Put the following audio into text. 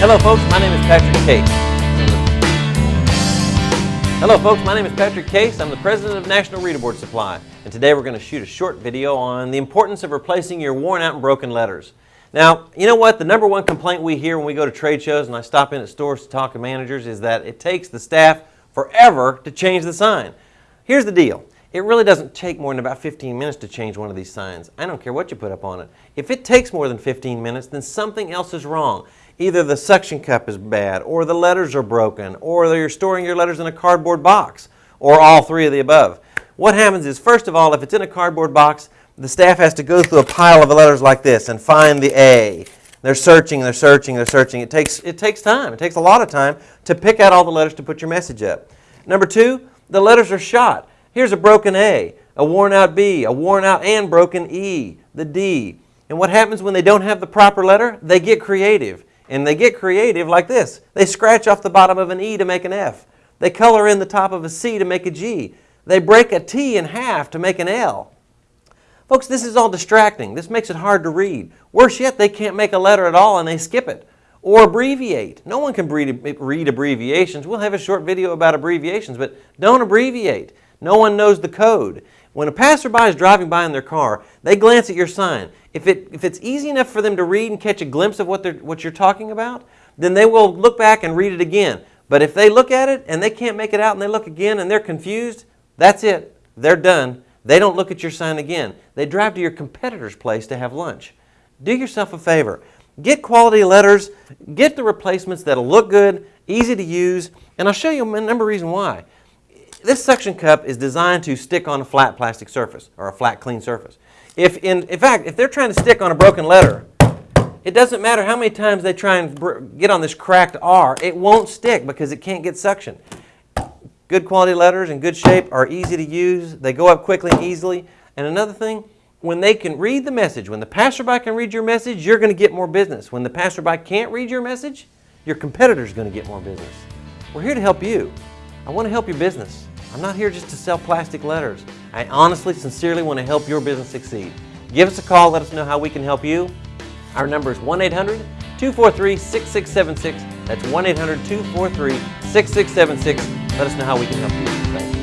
Hello folks, my name is Patrick Case. Hello folks, my name is Patrick Case. I'm the president of National Reader Board Supply. And today we're going to shoot a short video on the importance of replacing your worn out and broken letters. Now, you know what? The number one complaint we hear when we go to trade shows and I stop in at stores to talk to managers is that it takes the staff forever to change the sign. Here's the deal. It really doesn't take more than about 15 minutes to change one of these signs. I don't care what you put up on it. If it takes more than 15 minutes, then something else is wrong. Either the suction cup is bad, or the letters are broken, or you're storing your letters in a cardboard box, or all three of the above. What happens is, first of all, if it's in a cardboard box, the staff has to go through a pile of letters like this and find the A. They're searching, they're searching, they're searching. It takes, it takes time. It takes a lot of time to pick out all the letters to put your message up. Number two, the letters are shot. Here's a broken A, a worn out B, a worn out and broken E, the D. And what happens when they don't have the proper letter? They get creative. And they get creative like this. They scratch off the bottom of an E to make an F. They color in the top of a C to make a G. They break a T in half to make an L. Folks, this is all distracting. This makes it hard to read. Worse yet, they can't make a letter at all and they skip it. Or abbreviate. No one can read abbreviations. We'll have a short video about abbreviations, but don't abbreviate. No one knows the code. When a passerby is driving by in their car, they glance at your sign. If, it, if it's easy enough for them to read and catch a glimpse of what, they're, what you're talking about, then they will look back and read it again. But if they look at it and they can't make it out and they look again and they're confused, that's it. They're done. They don't look at your sign again. They drive to your competitor's place to have lunch. Do yourself a favor. Get quality letters. Get the replacements that'll look good, easy to use, and I'll show you a number of reasons why. This suction cup is designed to stick on a flat plastic surface or a flat clean surface. If in, in fact, if they're trying to stick on a broken letter, it doesn't matter how many times they try and get on this cracked R, it won't stick because it can't get suction. Good quality letters in good shape are easy to use. They go up quickly and easily. And another thing, when they can read the message, when the passerby can read your message, you're going to get more business. When the passerby can't read your message, your competitor's going to get more business. We're here to help you. I want to help your business. I'm not here just to sell plastic letters. I honestly, sincerely want to help your business succeed. Give us a call, let us know how we can help you. Our number is 1-800-243-6676. That's 1-800-243-6676. Let us know how we can help you. Thank you.